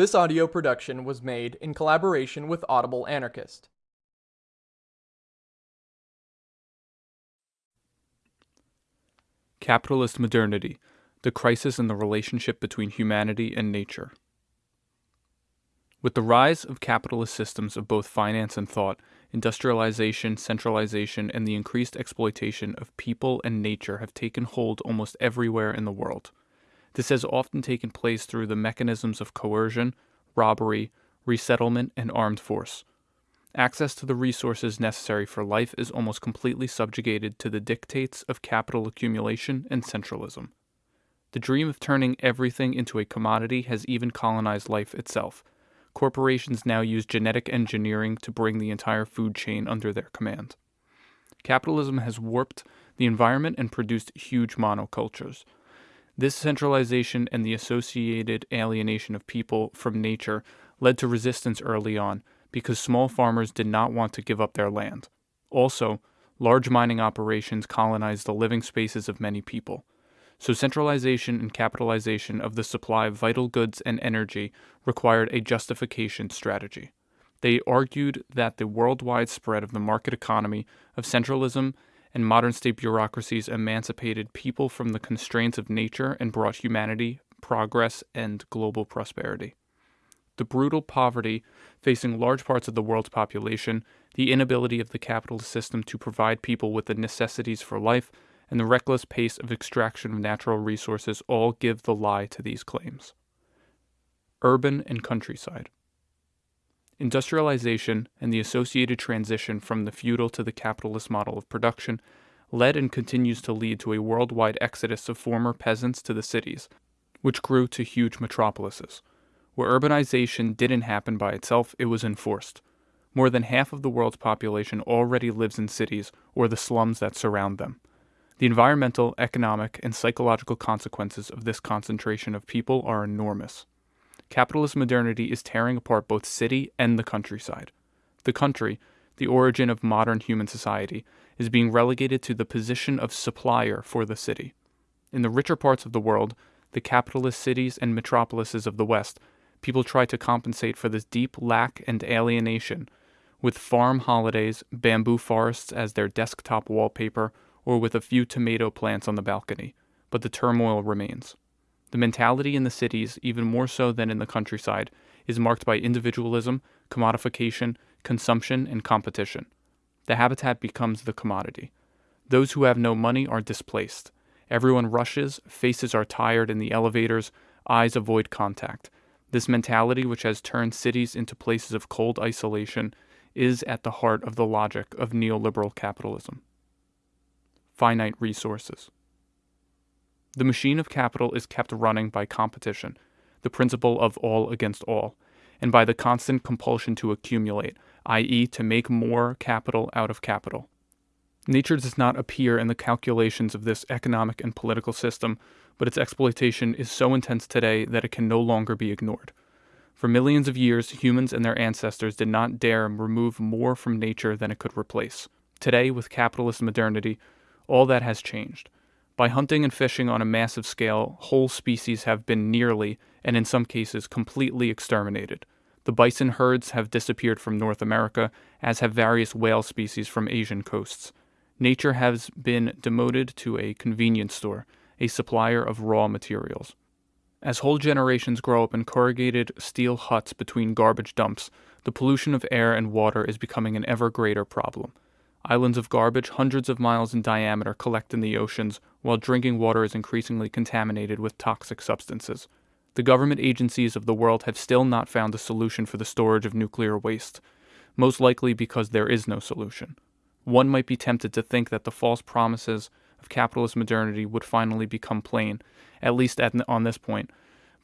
This audio production was made in collaboration with Audible Anarchist. Capitalist Modernity The Crisis in the Relationship Between Humanity and Nature. With the rise of capitalist systems of both finance and thought, industrialization, centralization, and the increased exploitation of people and nature have taken hold almost everywhere in the world. This has often taken place through the mechanisms of coercion, robbery, resettlement, and armed force. Access to the resources necessary for life is almost completely subjugated to the dictates of capital accumulation and centralism. The dream of turning everything into a commodity has even colonized life itself. Corporations now use genetic engineering to bring the entire food chain under their command. Capitalism has warped the environment and produced huge monocultures. This centralization and the associated alienation of people from nature led to resistance early on because small farmers did not want to give up their land. Also, large mining operations colonized the living spaces of many people. So, centralization and capitalization of the supply of vital goods and energy required a justification strategy. They argued that the worldwide spread of the market economy, of centralism, and modern state bureaucracies emancipated people from the constraints of nature and brought humanity, progress, and global prosperity the brutal poverty facing large parts of the world's population, the inability of the capitalist system to provide people with the necessities for life, and the reckless pace of extraction of natural resources all give the lie to these claims. Urban and countryside. Industrialization and the associated transition from the feudal to the capitalist model of production led and continues to lead to a worldwide exodus of former peasants to the cities, which grew to huge metropolises. Where urbanization didn't happen by itself, it was enforced. More than half of the world's population already lives in cities or the slums that surround them. The environmental, economic, and psychological consequences of this concentration of people are enormous. Capitalist modernity is tearing apart both city and the countryside. The country, the origin of modern human society, is being relegated to the position of supplier for the city. In the richer parts of the world, the capitalist cities and metropolises of the West people try to compensate for this deep lack and alienation with farm holidays, bamboo forests as their desktop wallpaper, or with a few tomato plants on the balcony, but the turmoil remains. The mentality in the cities, even more so than in the countryside, is marked by individualism, commodification, consumption, and competition. The habitat becomes the commodity. Those who have no money are displaced. Everyone rushes, faces are tired in the elevators, eyes avoid contact. This mentality, which has turned cities into places of cold isolation, is at the heart of the logic of neoliberal capitalism. Finite resources. The machine of capital is kept running by competition, the principle of all against all, and by the constant compulsion to accumulate, i.e., to make more capital out of capital. Nature does not appear in the calculations of this economic and political system, but its exploitation is so intense today that it can no longer be ignored. For millions of years, humans and their ancestors did not dare remove more from nature than it could replace. Today, with capitalist modernity, all that has changed. By hunting and fishing on a massive scale, whole species have been nearly, and in some cases, completely exterminated. The bison herds have disappeared from North America, as have various whale species from Asian coasts. Nature has been demoted to a convenience store, a supplier of raw materials. As whole generations grow up in corrugated steel huts between garbage dumps, the pollution of air and water is becoming an ever greater problem. Islands of garbage hundreds of miles in diameter collect in the oceans, while drinking water is increasingly contaminated with toxic substances. The government agencies of the world have still not found a solution for the storage of nuclear waste, most likely because there is no solution. One might be tempted to think that the false promises of capitalist modernity would finally become plain, at least at, on this point.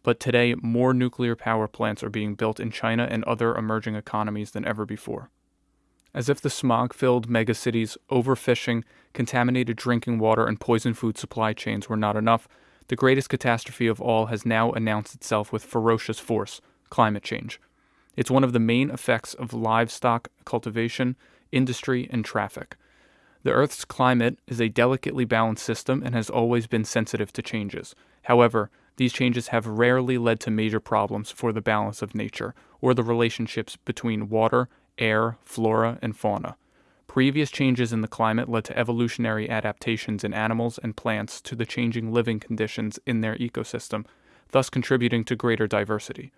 But today, more nuclear power plants are being built in China and other emerging economies than ever before. As if the smog filled megacities, overfishing, contaminated drinking water, and poisoned food supply chains were not enough, the greatest catastrophe of all has now announced itself with ferocious force climate change. It's one of the main effects of livestock cultivation, industry, and traffic. The Earth's climate is a delicately balanced system and has always been sensitive to changes. However, these changes have rarely led to major problems for the balance of nature or the relationships between water, air, flora, and fauna. Previous changes in the climate led to evolutionary adaptations in animals and plants to the changing living conditions in their ecosystem, thus contributing to greater diversity.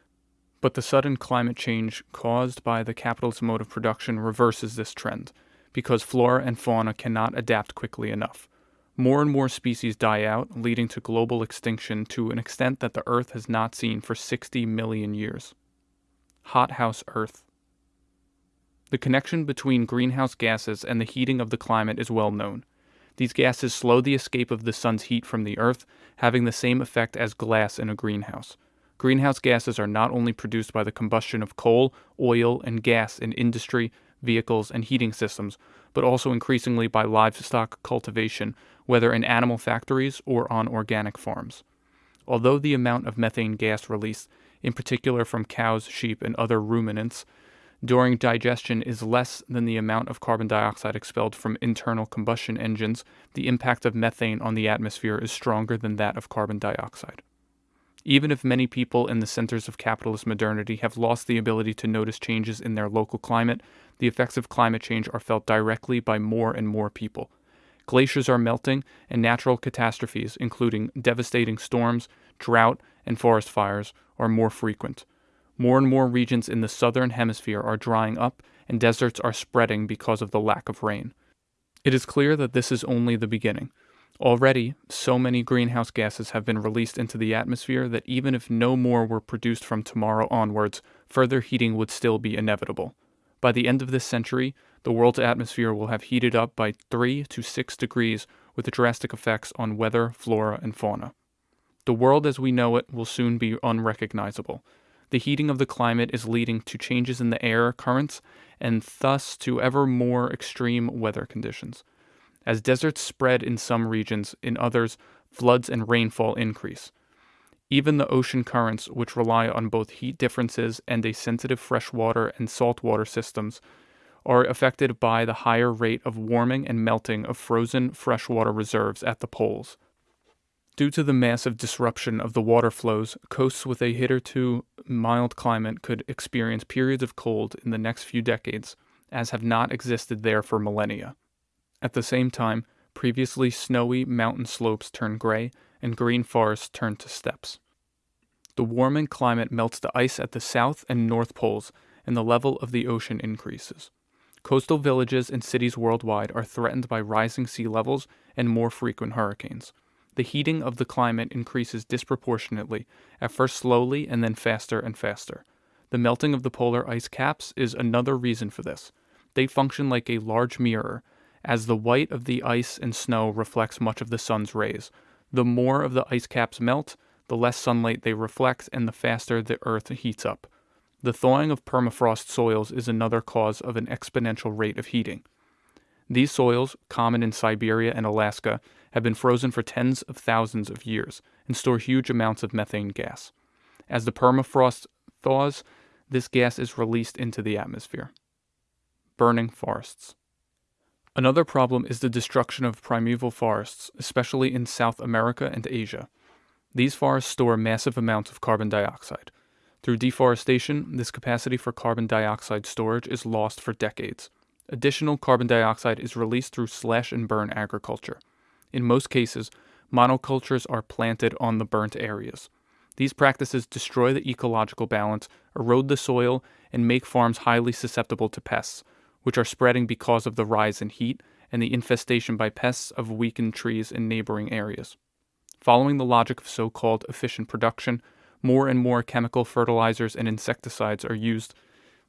But the sudden climate change caused by the capitalist mode of production reverses this trend, because flora and fauna cannot adapt quickly enough. More and more species die out, leading to global extinction to an extent that the Earth has not seen for 60 million years. Hothouse Earth. The connection between greenhouse gases and the heating of the climate is well known. These gases slow the escape of the sun's heat from the Earth, having the same effect as glass in a greenhouse. Greenhouse gases are not only produced by the combustion of coal, oil, and gas in industry, vehicles, and heating systems, but also increasingly by livestock cultivation, whether in animal factories or on organic farms. Although the amount of methane gas released, in particular from cows, sheep, and other ruminants, during digestion is less than the amount of carbon dioxide expelled from internal combustion engines, the impact of methane on the atmosphere is stronger than that of carbon dioxide. Even if many people in the centers of capitalist modernity have lost the ability to notice changes in their local climate, the effects of climate change are felt directly by more and more people. Glaciers are melting, and natural catastrophes, including devastating storms, drought, and forest fires, are more frequent. More and more regions in the southern hemisphere are drying up, and deserts are spreading because of the lack of rain. It is clear that this is only the beginning. Already, so many greenhouse gases have been released into the atmosphere that even if no more were produced from tomorrow onwards, further heating would still be inevitable. By the end of this century, the world's atmosphere will have heated up by 3 to 6 degrees with drastic effects on weather, flora, and fauna. The world as we know it will soon be unrecognizable. The heating of the climate is leading to changes in the air currents and thus to ever more extreme weather conditions. As deserts spread in some regions, in others, floods and rainfall increase. Even the ocean currents, which rely on both heat differences and a sensitive freshwater and saltwater systems, are affected by the higher rate of warming and melting of frozen freshwater reserves at the poles. Due to the massive disruption of the water flows, coasts with a hitherto mild climate could experience periods of cold in the next few decades, as have not existed there for millennia. At the same time, previously snowy mountain slopes turn gray and green forests turn to steppes. The warming climate melts the ice at the south and north poles, and the level of the ocean increases. Coastal villages and cities worldwide are threatened by rising sea levels and more frequent hurricanes. The heating of the climate increases disproportionately, at first slowly and then faster and faster. The melting of the polar ice caps is another reason for this. They function like a large mirror, as the white of the ice and snow reflects much of the sun's rays. The more of the ice caps melt, the less sunlight they reflect, and the faster the earth heats up. The thawing of permafrost soils is another cause of an exponential rate of heating. These soils, common in Siberia and Alaska, have been frozen for tens of thousands of years and store huge amounts of methane gas. As the permafrost thaws, this gas is released into the atmosphere. Burning forests. Another problem is the destruction of primeval forests, especially in South America and Asia. These forests store massive amounts of carbon dioxide. Through deforestation, this capacity for carbon dioxide storage is lost for decades. Additional carbon dioxide is released through slash and burn agriculture. In most cases, monocultures are planted on the burnt areas. These practices destroy the ecological balance, erode the soil, and make farms highly susceptible to pests, which are spreading because of the rise in heat and the infestation by pests of weakened trees in neighboring areas. Following the logic of so called efficient production, more and more chemical fertilizers and insecticides are used,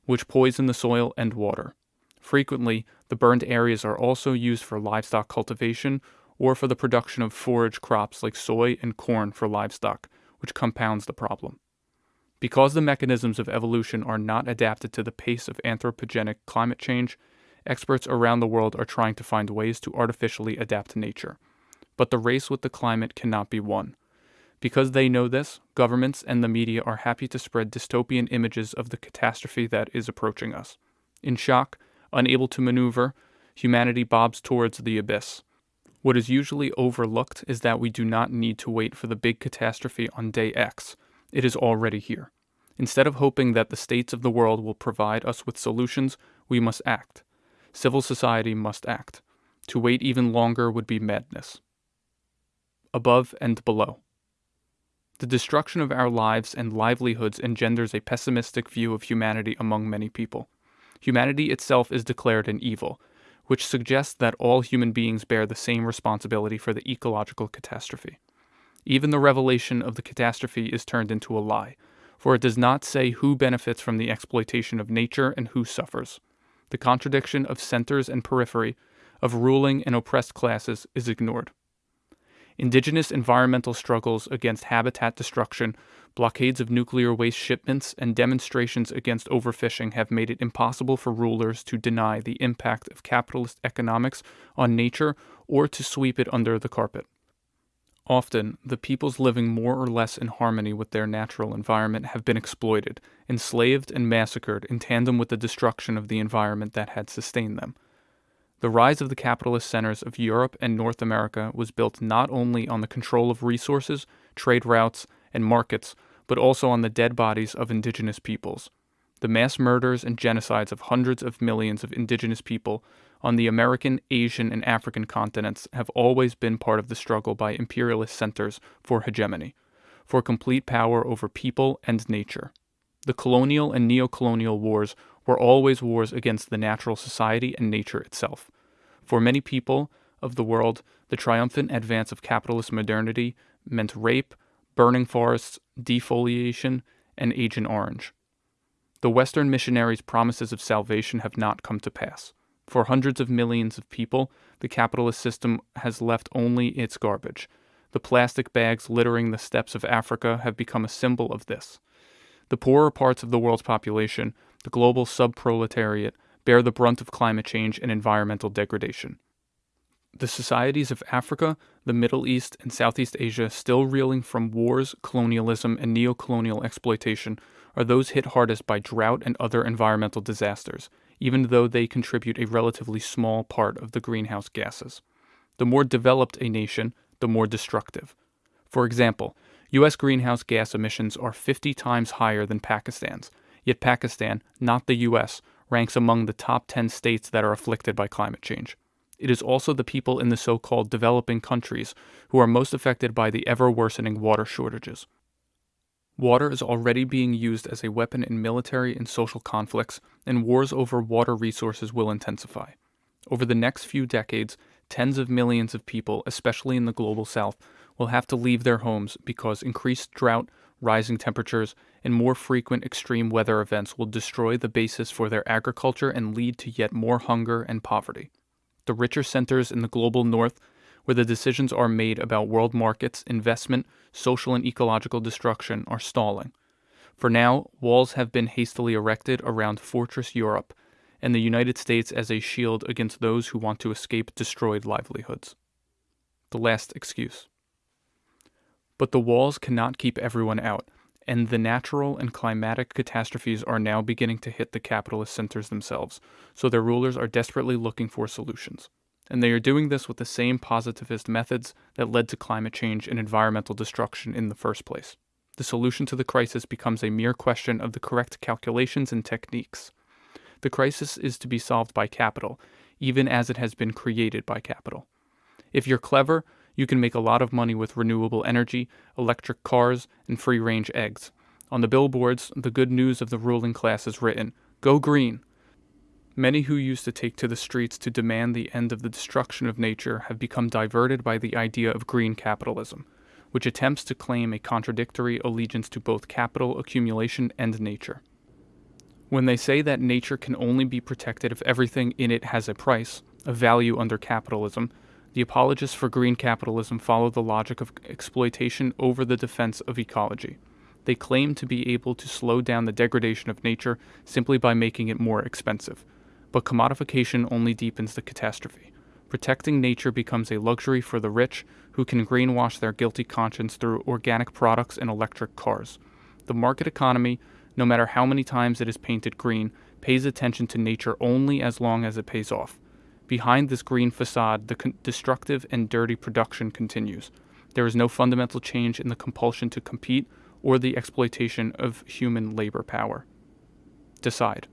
which poison the soil and water. Frequently, the burned areas are also used for livestock cultivation or for the production of forage crops like soy and corn for livestock, which compounds the problem. Because the mechanisms of evolution are not adapted to the pace of anthropogenic climate change, experts around the world are trying to find ways to artificially adapt to nature. But the race with the climate cannot be won. Because they know this, governments and the media are happy to spread dystopian images of the catastrophe that is approaching us. In shock, unable to maneuver, humanity bobs towards the abyss. What is usually overlooked is that we do not need to wait for the big catastrophe on day X. It is already here. Instead of hoping that the states of the world will provide us with solutions, we must act. Civil society must act. To wait even longer would be madness. Above and below. The destruction of our lives and livelihoods engenders a pessimistic view of humanity among many people. Humanity itself is declared an evil, which suggests that all human beings bear the same responsibility for the ecological catastrophe. Even the revelation of the catastrophe is turned into a lie, for it does not say who benefits from the exploitation of nature and who suffers. The contradiction of centers and periphery, of ruling and oppressed classes, is ignored. Indigenous environmental struggles against habitat destruction, blockades of nuclear waste shipments, and demonstrations against overfishing have made it impossible for rulers to deny the impact of capitalist economics on nature or to sweep it under the carpet. Often, the peoples living more or less in harmony with their natural environment have been exploited, enslaved, and massacred in tandem with the destruction of the environment that had sustained them. The rise of the capitalist centers of Europe and North America was built not only on the control of resources, trade routes, and markets, but also on the dead bodies of indigenous peoples. The mass murders and genocides of hundreds of millions of indigenous people on the American, Asian, and African continents have always been part of the struggle by imperialist centers for hegemony, for complete power over people and nature. The colonial and neo-colonial wars were always wars against the natural society and nature itself. For many people of the world, the triumphant advance of capitalist modernity meant rape, burning forests, defoliation, and Agent Orange. The Western missionaries' promises of salvation have not come to pass. For hundreds of millions of people, the capitalist system has left only its garbage. The plastic bags littering the steppes of Africa have become a symbol of this. The poorer parts of the world's population, the global subproletariat, bear the brunt of climate change and environmental degradation. The societies of Africa, the Middle East, and Southeast Asia, still reeling from wars, colonialism, and neo-colonial exploitation, are those hit hardest by drought and other environmental disasters, even though they contribute a relatively small part of the greenhouse gases. The more developed a nation, the more destructive. For example, U.S. greenhouse gas emissions are 50 times higher than Pakistan's, yet Pakistan, not the U.S., ranks among the top 10 states that are afflicted by climate change. It is also the people in the so called developing countries who are most affected by the ever worsening water shortages. Water is already being used as a weapon in military and social conflicts, and wars over water resources will intensify. Over the next few decades, tens of millions of people, especially in the global south, will have to leave their homes because increased drought, rising temperatures, and more frequent extreme weather events will destroy the basis for their agriculture and lead to yet more hunger and poverty. The richer centers in the global north, where the decisions are made about world markets, investment, social and ecological destruction, are stalling. For now, walls have been hastily erected around Fortress Europe and the United States as a shield against those who want to escape destroyed livelihoods. The last excuse. But the walls cannot keep everyone out, and the natural and climatic catastrophes are now beginning to hit the capitalist centers themselves, so their rulers are desperately looking for solutions. And they are doing this with the same positivist methods that led to climate change and environmental destruction in the first place. The solution to the crisis becomes a mere question of the correct calculations and techniques. The crisis is to be solved by capital, even as it has been created by capital. If you're clever, you can make a lot of money with renewable energy, electric cars, and free range eggs. On the billboards, the good news of the ruling class is written Go green! Many who used to take to the streets to demand the end of the destruction of nature have become diverted by the idea of green capitalism, which attempts to claim a contradictory allegiance to both capital accumulation and nature. When they say that nature can only be protected if everything in it has a price, a value under capitalism, the apologists for green capitalism follow the logic of exploitation over the defense of ecology. They claim to be able to slow down the degradation of nature simply by making it more expensive. But commodification only deepens the catastrophe. Protecting nature becomes a luxury for the rich, who can greenwash their guilty conscience through organic products and electric cars. The market economy, no matter how many times it is painted green, pays attention to nature only as long as it pays off. Behind this green facade, the destructive and dirty production continues. There is no fundamental change in the compulsion to compete or the exploitation of human labor power. Decide.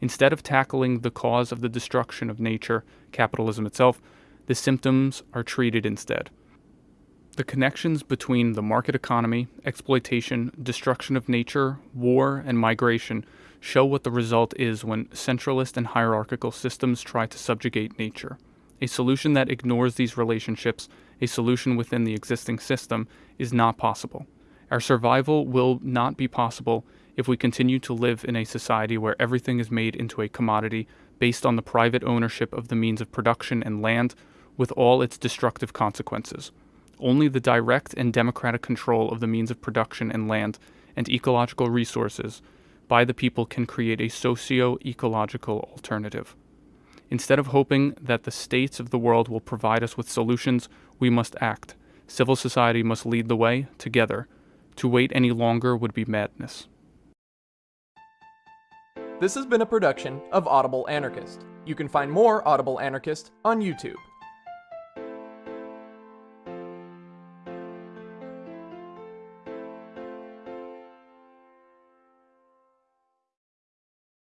Instead of tackling the cause of the destruction of nature, capitalism itself, the symptoms are treated instead. The connections between the market economy, exploitation, destruction of nature, war, and migration show what the result is when centralist and hierarchical systems try to subjugate nature. A solution that ignores these relationships, a solution within the existing system, is not possible. Our survival will not be possible if we continue to live in a society where everything is made into a commodity based on the private ownership of the means of production and land, with all its destructive consequences. Only the direct and democratic control of the means of production and land and ecological resources by the people can create a socio ecological alternative. Instead of hoping that the states of the world will provide us with solutions, we must act. Civil society must lead the way together. To wait any longer would be madness. This has been a production of Audible Anarchist. You can find more Audible Anarchist on YouTube.